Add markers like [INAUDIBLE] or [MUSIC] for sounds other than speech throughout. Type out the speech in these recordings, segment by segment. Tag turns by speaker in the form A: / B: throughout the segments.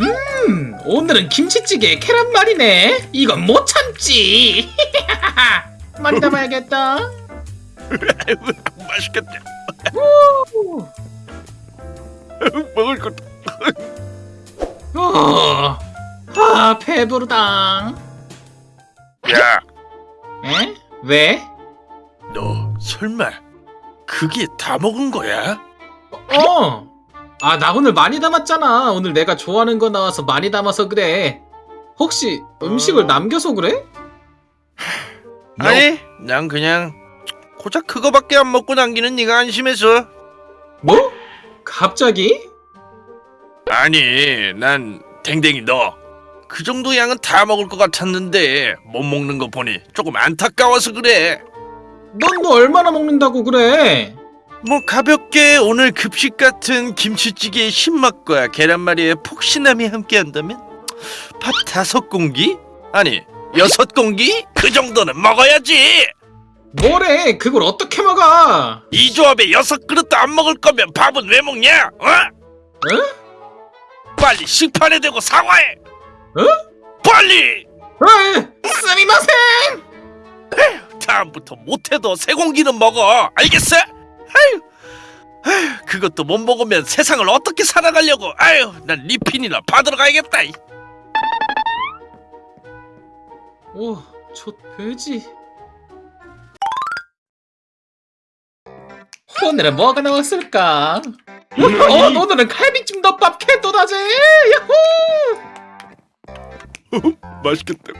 A: 음, 오늘은 김치찌개에 계란말이네. 이건 못 참지. [LAUGHS] 많이 담아야겠다. [LAUGHS]
B: 맛있겠다.
A: 우. [LAUGHS]
B: 먹을 것.
A: 어, 아, 배부르다.
B: 야,
A: 에? 왜?
B: 너 설마 그게 다 먹은 거야?
A: 어. 아, 나 오늘 많이 담았잖아. 오늘 내가 좋아하는 거 나와서 많이 담아서 그래. 혹시 음식을
B: 어.
A: 남겨서 그래?
B: 아니, 난 그냥 고작 그거밖에 안 먹고 남기는 네가 안심해서.
A: 뭐? 갑자기?
B: 아니, 난 댕댕이 너. 그 정도 양은 다 먹을 것 같았는데 못 먹는 거 보니 조금 안타까워서 그래.
A: 넌뭐 얼마나 먹는다고 그래?
B: 뭐 가볍게 오늘 급식 같은 김치찌개의 신맛과 계란말이의 폭신함이 함께한다면 밥 다섯 공기? 아니 여섯 공기? 그 정도는 먹어야지.
A: 뭐래? 그걸 어떻게 먹어?
B: 이 조합에 여섯 그릇도 안 먹을 거면 밥은 왜 먹냐? 어?
A: 응?
B: 빨리 식판에 대고 사과해.
A: 어?
B: 빨리.
A: 에이, 스미마셍!
B: 다음부터 못해도 세 공기는 먹어. 알겠어? 아유, 아유, 그것도 못 먹으면 세상을 어떻게 살아가려고? 아유, 난 리핀이나 받으러 가야겠다.
A: 오, 저 돼지. 오늘은 뭐가 나왔을까? 어, 오늘은 갈비찜 덮밥 캣도다제! 야호! [LAUGHS]
B: 맛있겠다.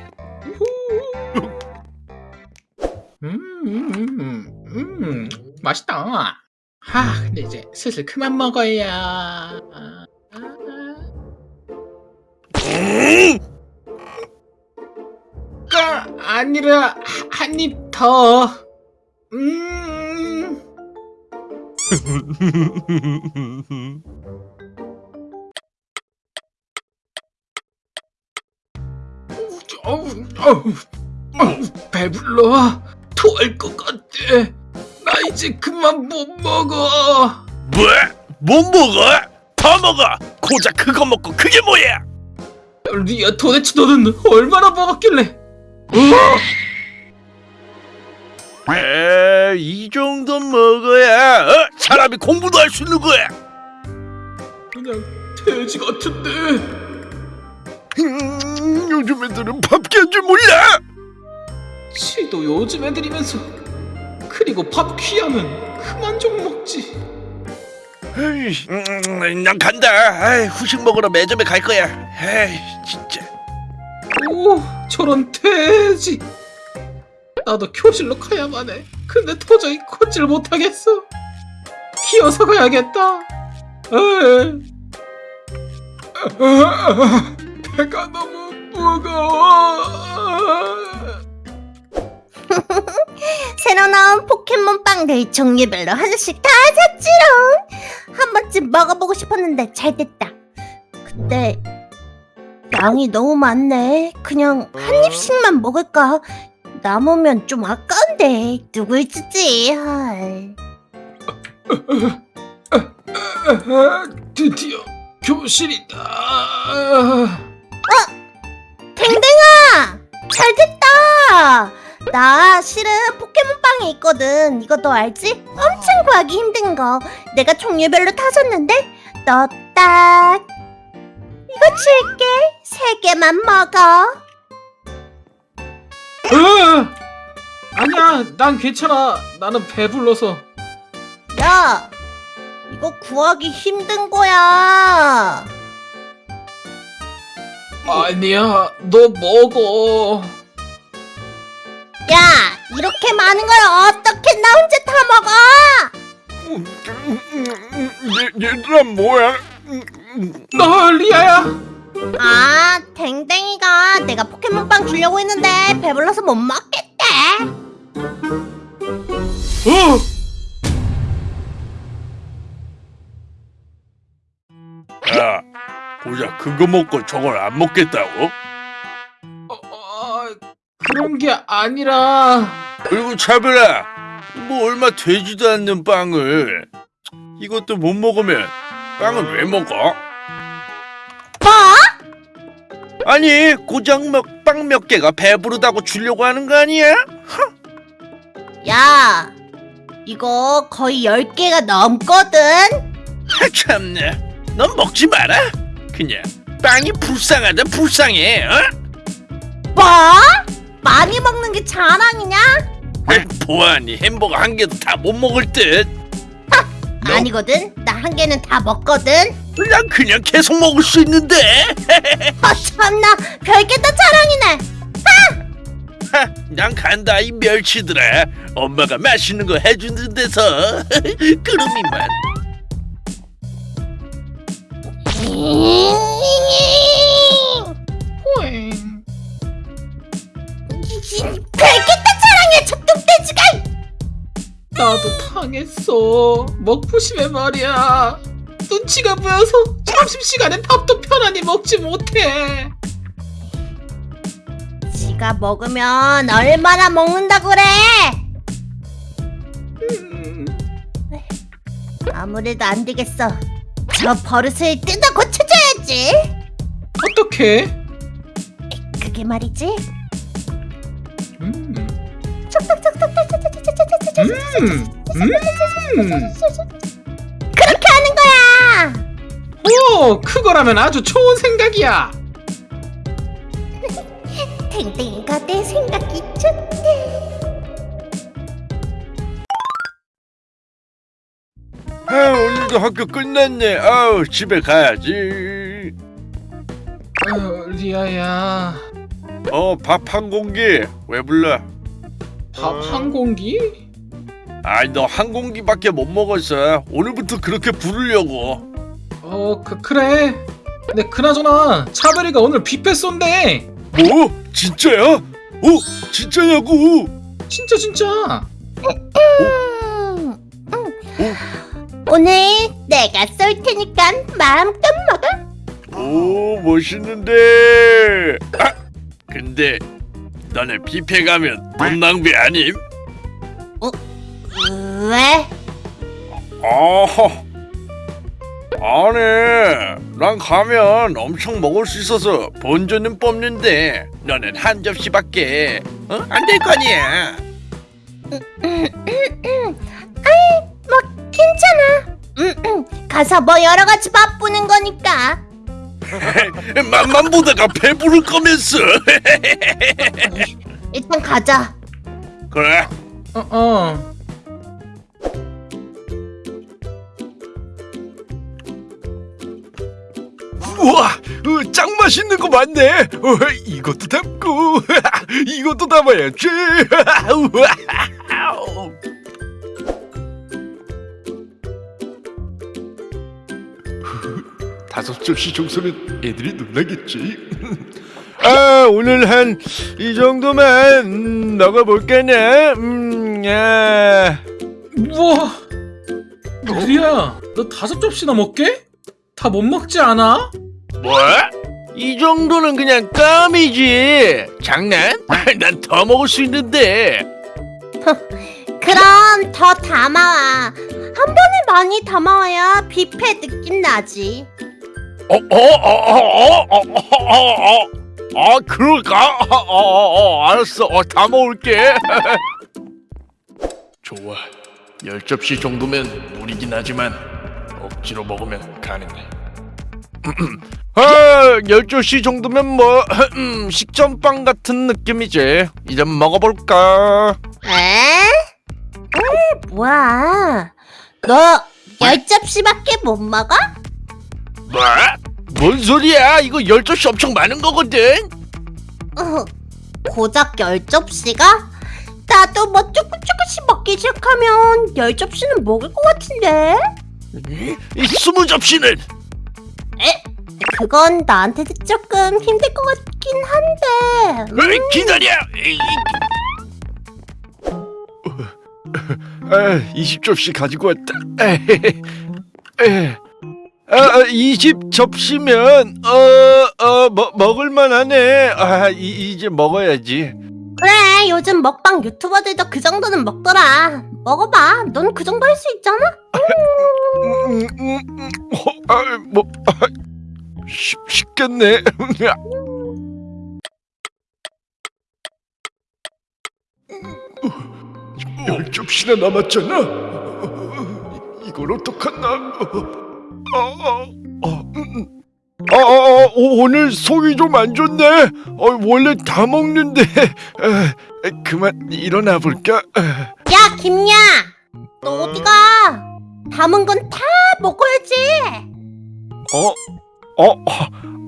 A: 음, 음, 음, 음, 맛있다. 하, 근데 이제 슬슬 그만 먹어야. 아, 아. 아니라 한입 더. 음. [LAUGHS] 어우, 어우, 어우, 배불러. 토할 것 같아. 나 이제 그만 못 먹어.
B: 뭐? 못 먹어? 더 먹어. 고작 그거 먹고 그게 뭐야?
A: 리아, 도대체 너는 얼마나 먹었길래?
B: 에, 이 정도 먹어야 어? 사람이 공부도 할 수 있는 거야.
A: 그냥 돼지 같은데.
B: 음, 요즘 애들은 밥게 한줄 몰라.
A: 지도 요즘 애들이면서 그리고 밥 귀하면 그만 좀 먹지.
B: 에이, 음, 난 간다. 아이, 후식 먹으러 매점에 갈 거야. 에이, 진짜.
A: 오, 저런 돼지. 나도 교실로 가야만 해. 근데 도저히 걷질 못하겠어. 기어서 가야겠다. 에이. [LAUGHS] 배가 너무 무거워. [LAUGHS]
C: 새로 나온 포켓몬빵들 종류별로 하나씩 다 샀지롱. 한 번쯤 먹어보고 싶었는데 잘 됐다. 근데 양이 너무 많네. 그냥 한 입씩만 먹을까? 남으면 좀 아까운데. 누굴 주지? 헐.
A: 드디어 교실이다.
C: 댕댕아! 잘 됐다 나 실은 포켓몬빵이 있거든 이거 너 알지? 엄청 구하기 힘든 거 내가 종류별로 다 샀는데 너 딱 이거 줄게 세 개만 먹어
A: 으! 아니야, 난 괜찮아. 나는 배불러서.
C: 야 이거 구하기 힘든 거야
A: 아니야, 너 먹어.
C: 야 이렇게 많은 걸 어떻게 나 혼자 다 먹어
B: 얘, 얘들아 뭐야?
A: 너 리아야.
C: 아 댕댕이가 내가 포켓몬빵 주려고 했는데 배불러서 못 먹겠대
A: 어!
B: 야, 고작 그거 먹고 저걸 안 먹겠다고?
A: 어, 어, 그런 게 아니라.
B: 그리고 차별아, 뭐 얼마 되지도 않는 빵을 이것도 못 먹으면 빵은 왜 먹어?
C: 뭐?
B: 아니 고작 먹방 몇 개가 배부르다고 주려고 하는 거 아니야?
C: 야, 이거 거의 10개가 넘거든?
B: 아 참네 넌 먹지 마라 그냥 빵이 불쌍하다 불쌍해 어?
C: 뭐? 많이 먹는 게 자랑이냐?
B: 아, 보아니 햄버거 한 개도 다 못 먹을 듯 너?
C: 아니거든. 나 한 개는 다 먹거든.
B: 난 그냥 계속 먹을 수 있는데
C: 아, [LAUGHS] 참나. 별게 다 자랑이네.
B: 하, 난 간다 이 멸치들아 엄마가 맛있는 거 해주는 데서 [LAUGHS] 그놈이만
C: 별게 다 자랑이야, 저 뚱돼지가!
A: 나도 당했어. 먹부심에 말이야. 눈치가 보여서 점심시간에 밥도 편안히 먹지 못해.
C: 지가 먹으면 얼마나 먹는다 그래?
A: 음,
C: 아무래도 안 되겠어. 저 버릇을 뜯어 고쳐줘야지.
A: 어떻게?
C: 그게 말이지.
A: 음.
C: 그렇게 하는 거야.
A: 오, 그거라면 아주 좋은 생각이야.
C: 탱탱이가 내 생각이 좋대.
B: 아, 오늘도 학교 끝났네 아우 집에 가야지
A: 어, 리아야,
B: 어 밥 한 공기 왜 불러
A: 밥 한 공기?
B: 아이 너 한 공기밖에 못 먹었어 오늘부터 그렇게 부르려고
A: 어, 그 그래. 근데 그나저나 차별이가 오늘 뷔페 쏜대.
B: 뭐? 진짜야? 어? 진짜냐고
A: 진짜 진짜.
C: 음, 음. 오늘 내가 쏠 테니까 마음껏 먹어.
B: 오 멋있는데 아 근데 너네 뷔페 가면 돈 낭비 아님?
C: 왜?
B: 어허 아니 난 가면 엄청 먹을 수 있어서 본전은 뽑는데 너는 한 접시밖에 어? 안될거 아니야
C: 뭐 괜찮아. 음, 음. 가서 뭐 여러 가지 맛보는 거니까. [LAUGHS]
B: 맛만 보다가 배부를 거면서 [LAUGHS]
C: 일단 가자.
B: 그래
A: 어, 어.
D: 우와, 어, 짱 맛있는 거 많네. 어, 이것도 담고, [LAUGHS] 이것도 담아야지. 다섯 접시 정도면 애들이 놀라겠지. [LAUGHS] 아, 오늘 한 이 정도만 음, 먹어볼까나. 음, 아.
A: 우와. 리아야, 너 다섯 접시나 먹게? 다 못 먹지 않아?
B: 뭐? 이 정도는 그냥 껌이지 장난? [LAUGHS] 난 더 먹을 수 있는데
C: 그럼 더 담아와. 한 번에 많이 담아와야 뷔페 느낌 나지.
B: 어, 어, 어, 어, 어, 어, 어, 아, 그럴까? 어, 어, 어, 알았어. 어, 다 먹을게.
D: 좋아. 열 접시 정도면 무리긴 하지만 억지로 먹으면 가능해. 아, 열 접시 정도면 뭐 식전빵 같은 느낌이지. 이제 먹어볼까?
C: 에? 음, 뭐야? 너 열 접시밖에 못 먹어?
B: 뭐? 뭔 소리야? 이거 열 접시 엄청 많은 거거든.
C: 어, 고작 열 접시가? 나도 뭐 조금 조금씩 먹기 시작하면 열 접시는 먹을 것 같은데?
B: 이 스무 접시는
C: 그건 나한테도 조금 힘들 것 같긴 한데.
B: 에이, 기다려. 에이,
D: 아, 20접시 가지고 왔다. 에헤헤. 에. 아, 어, 어, 아, 20 접시면 어, 어, 뭐, 먹, 먹을만 하네. 아, 이, 이제 먹어야지.
C: 그래, 요즘 먹방 유튜버들도 그 정도는 먹더라. 먹어봐, 넌 그 정도 할 수 있잖아?
D: 음, 음, 음, 음, 어, 아, 뭐, 아, 쉽, 쉽겠네. 열 접시나 남았잖아. 이걸 어떡하나. 아, 아, 아, 오, 오늘 속이 좀 안 좋네. 어, 원래 다 먹는데. 에, 에, 그만 일어나 볼까? 에.
C: 야 김야 너 어디 가 담은 건 다 먹어야지
D: 어? 어?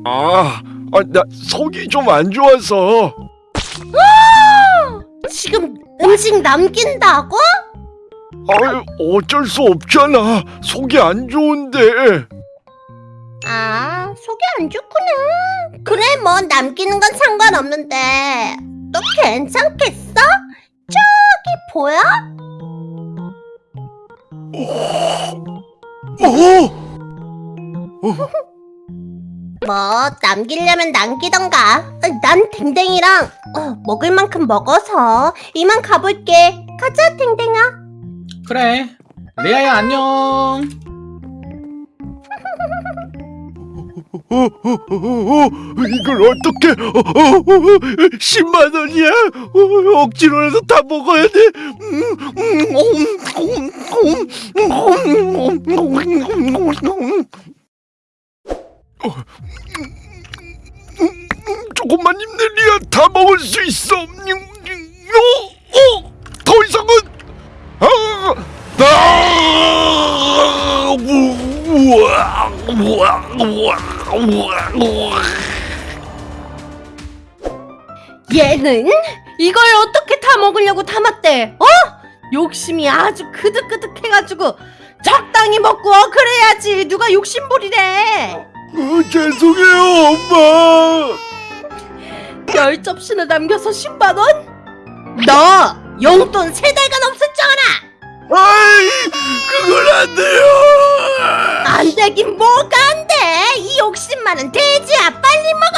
D: 아, 아, 나 속이 좀 안 좋아서.
C: 지금 음식 남긴다고?
D: 아유, 어쩔 수 없잖아. 속이 안 좋은데.
C: 아 속이 안 좋구나 그래 뭐 남기는 건 상관없는데 너 괜찮겠어? 저기 보여?
D: 어?
C: 뭐 남기려면 남기던가 난 댕댕이랑 어, 먹을 만큼 먹어서 이만 가볼게 가자 댕댕아
A: 그래 리아야 안녕
D: 어, 어, 어, 어, 이걸 어떻게? 어, 어, 어, 10만 원이야? 어, 억지로라도 다 먹어야 돼. 어, 조금만 힘내리야 다 먹을 수 있어. 어, 어, 더 이상은
C: 얘는 이걸 어떻게 다 먹으려고 담았대? 어? 욕심이 아주 그득그득해가지고 적당히 먹고 그래야지 누가 욕심부리래
D: 어, 죄송해요, 엄마.
C: 열 접시나 남겨서 10만 원? 너 용돈 세 달간 없었잖아
D: 아이, 그건 안 돼요.
C: 안 되긴 뭐가 안 돼? 이 욕심만은 돼지야 빨리 먹어.